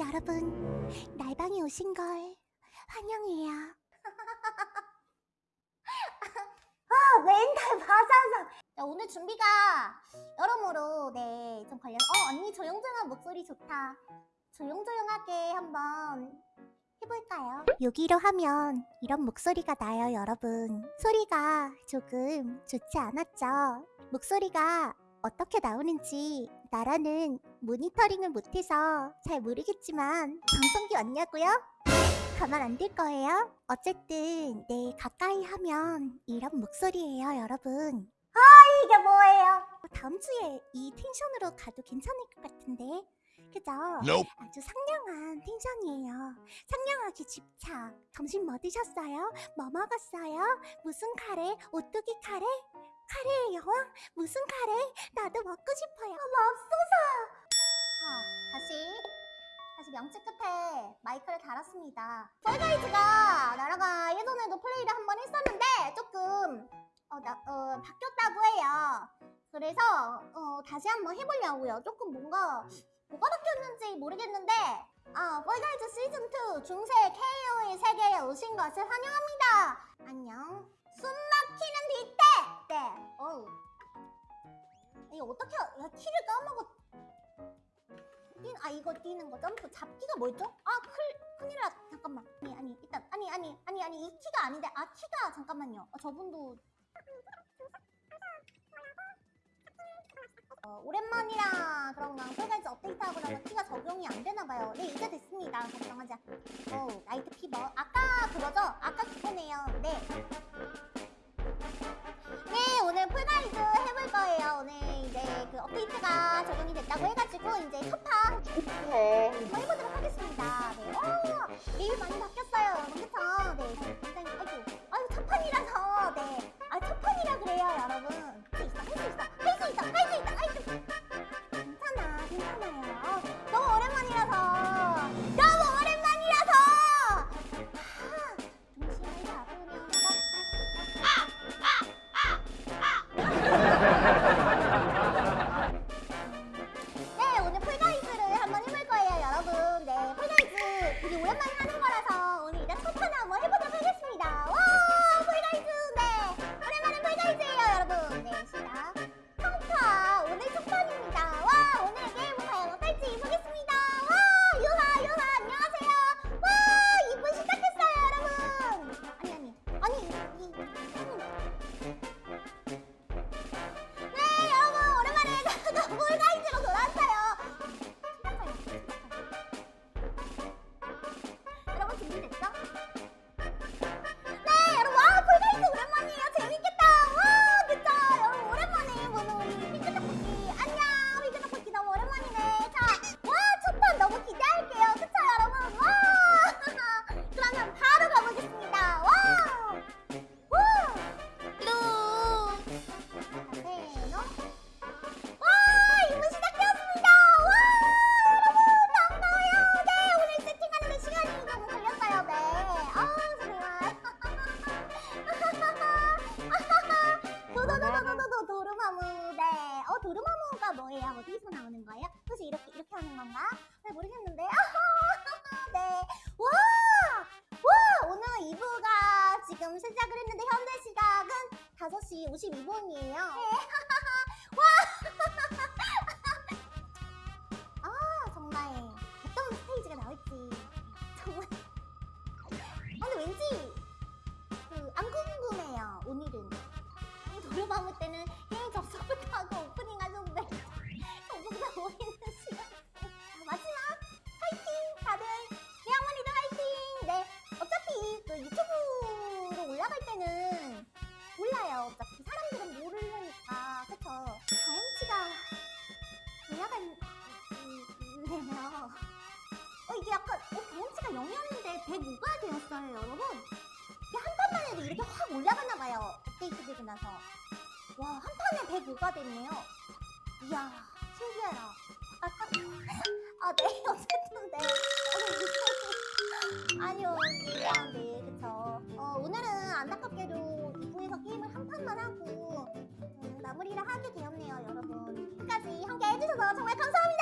여러분, 날방에 오신 걸 환영해요. 아, 멘탈 받아서. 자, 오늘 준비가 여러모로 네, 좀 걸려. 어, 언니 조용조용한 목소리 좋다. 조용조용하게 한번 해볼까요? 여기로 하면 이런 목소리가 나요, 여러분. 소리가 조금 좋지 않았죠? 목소리가 어떻게 나오는지 나라는 모니터링을 못해서 잘 모르겠지만 방송기 왔냐고요? 가만 안둘 거예요? 어쨌든 네 가까이 하면 이런 목소리예요, 여러분. 이게 뭐예요? 다음 주에 이 텐션으로 가도 괜찮을 것 같은데, 그죠? Nope. 아주 상냥한 텐션이에요. 상냥하게 집착. 점심 뭐 드셨어요? 뭐 먹었어요? 무슨 카레? 오뚜기 카레? 카레의 여왕? 무슨 카레? 나도 먹고 싶어요. 자, 다시 다시 명치 끝에 마이크를 달았습니다. 펄가이즈가 나라가 예전에도 플레이를 한 번 했었는데 조금 어, 나, 어, 바뀌었다고 해요. 그래서 어, 다시 한번 해보려고요. 조금 뭔가 뭐가 바뀌었는지 모르겠는데 아, 펄가이즈 시즌2 중세 KO의 세계에 오신 것을 환영합니다. 안녕. 어떻게, 야, 키를 까먹었, 뛰, 아 이거 뛰는 거. 점프. 잡기가 뭐였죠? 아 클, 큰일 났 잠깐만. 아니 아니 일단 아니 아니 아니 아니 이 키가 아닌데. 아 키가 잠깐만요. 아, 저분도. 어, 오랜만이라 그런가 폴가이즈 업데이트하고 나서 키가 적용이 안 되나봐요. 네 이제 됐습니다. 걱정하자 오 Night Fever. 아까 그거죠? 아까 그거네요. 네. 네, 오, 내일 많이 바뀌었어요. 여러분, 그쵸? 네, 굉장히, 아이고, 아유, 첫판이라서, 네. 아, 첫판이라 그래요, 여러분. 할 수 있어, 할 수 있어, 할 수 있어, 할 수 있어, 아이고. 괜찮아, 괜찮아요. 어, 너무 오랜만이라서. 너무 오랜만이라서! 아, 중심을 잡으면서. 네, 잘 모르겠는데. 네와 와! 오늘 2부가 지금 시작을 했는데 현재 시각은 5시 52분이에요. 아 네요. 어 이게 약간 어 경험치가 0이었는데 105가 되었어요 여러분. 한 판만 해도 이렇게 확 올라가나 봐요. 업데이트 되고 나서. 와 한 판에 105가 됐네요. 이야 신기해요. 아네 어쨌든 네. 어, 아니요 네 그쵸. 어 오늘은 안타깝게도 2부에서 게임을 한 판만 하고 음, 마무리를 하게 되었네요 여러분. 끝까지 함께 해주셔서 정말 감사합니다.